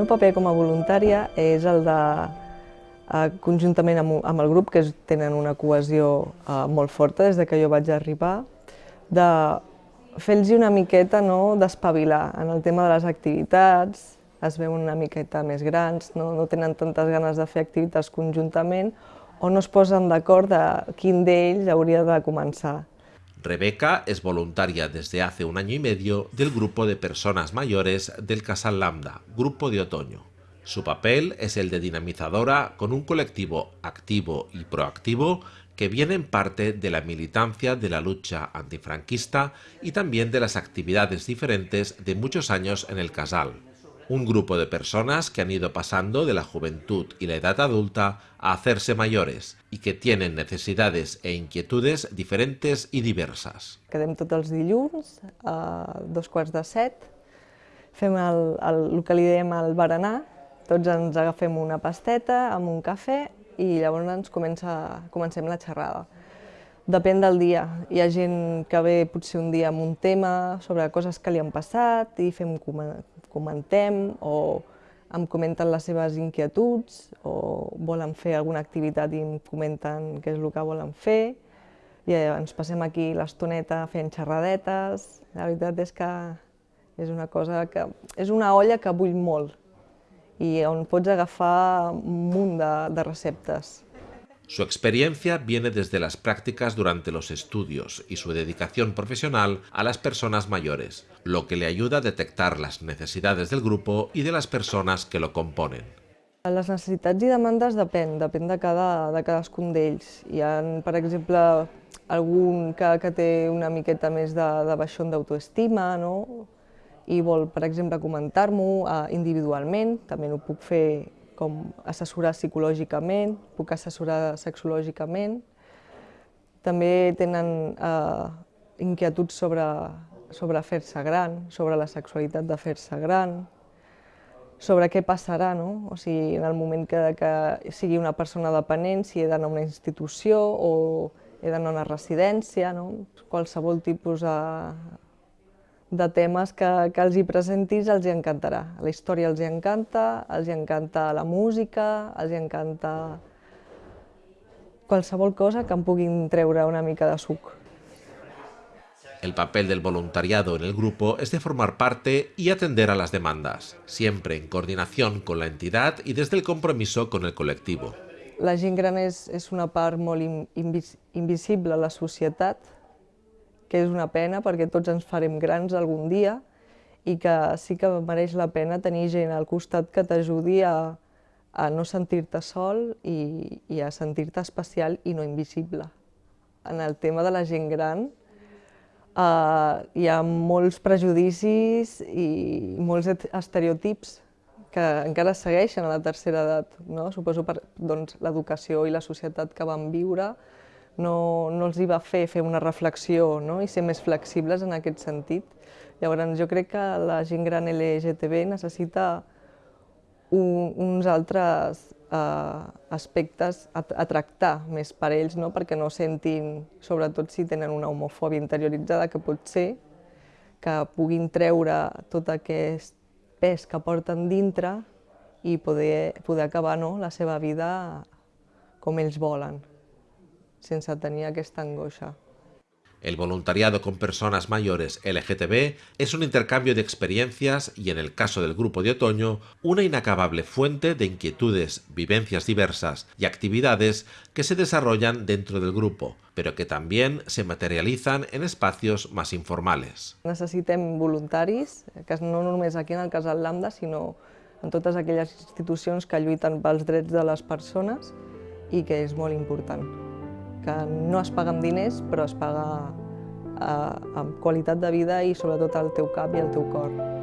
meu paper com a voluntària és el de, eh, conjuntament amb, el grup, que tenen una cohesió eh, molt forta des de que jo vaig arribar, de fer-los una miqueta no, d'espavilar en el tema de les activitats, es veuen una miqueta més grans, no, no tenen tantes ganes de fer activitats conjuntament o no es posen d'acord de quin d'ells hauria de començar. Rebeca es voluntaria desde hace un año y medio del grupo de personas mayores del Casal Lambda, Grupo de Otoño. Su papel es el de dinamizadora con un colectivo activo y proactivo que viene en parte de la militancia de la lucha antifranquista y también de las actividades diferentes de muchos años en el Casal un grupo de personas que han ido pasando de la juventud y la edad adulta a hacerse mayores y que tienen necesidades e inquietudes diferentes i diverses. Quedem tots els dilluns a dos quarts de set, fem el, el, el que li dèiem el berenar, tots ens agafem una pasteta amb un cafè i llavors ens comença, comencem la xerrada. Depèn del dia. Hi ha gent que ve potser un dia amb un tema sobre coses que li han passat i fem comentem o em comenten les seves inquietuds o volen fer alguna activitat i em comenten què és el que volen fer i ens passem aquí l'estoneta fent xerradetes. La veritat és que és una cosa que... és una olla que bull molt i on pots agafar un munt de, de receptes. Su experiencia viene desde las prácticas durante los estudios y su dedicación profesional a las personas mayores, lo que le ayuda a detectar las necesidades del grupo y de las personas que lo componen. Les necessitats i demandes depèn, depèn de, cada, de cadascun d'ells. Hi ha, per exemple, algun que, que té una miqueta més de, de baixón d'autoestima, no? i vol, per exemple, comentar-m'ho eh, individualment, també no puc fer com assessorar psicològicament, puc assessorar sexològicament. També tenen eh, inquietuds sobre, sobre fer-se gran, sobre la sexualitat de fer-se gran, sobre què passarà, no? O sigui, en el moment que, que sigui una persona dependent, si he d'anar a una institució o he d'anar a una residència, no? qualsevol tipus de, de temes que, que els hi presentis els hi encantarà. La història els hi encanta, els hi encanta la música, els hi encanta qualsevol cosa que em puguin treure una mica de suc. El papel del voluntariado en el grupo es de formar parte y atender a las demandas, siempre en coordinación con la entidad y desde el compromiso con el colectivo. La gent gran és, és una part molt invis, invisible a la societat, que és una pena perquè tots ens farem grans algun dia i que sí que mereix la pena tenir gent al costat que t'ajudi a, a no sentir-te sol i, i a sentir-te especial i no invisible. En el tema de la gent gran eh, hi ha molts prejudicis i molts estereotips que encara segueixen a la tercera edat. No? Suposo per doncs, l'educació i la societat que vam viure, no, no els hi va fer fer una reflexió no? i ser més flexibles en aquest sentit. Llavors, jo crec que la gent gran LGTB necessita un, uns altres eh, aspectes a, a tractar més per ells, no? perquè no sentin, sobretot si tenen una homofòbia interioritzada, que pot ser que puguin treure tot aquest pes que porten dintre i poder, poder acabar no? la seva vida com ells volen sense tenir aquesta angoixa. El voluntariado con personas mayores LGTB es un intercambio de experiencias y, en el caso del grupo de otoño, una inacabable fuente de inquietudes, vivencias diversas y actividades que se desarrollan dentro del grupo, pero que también se materializan en espacios más informales. Necessitem voluntaris, que no només aquí en el Casal Lambda, sinó en totes aquelles institucions que lluiten pels drets de les persones i que és molt important que no es paga amb diners, però es paga eh, amb qualitat de vida i sobretot al teu cap i al teu cor.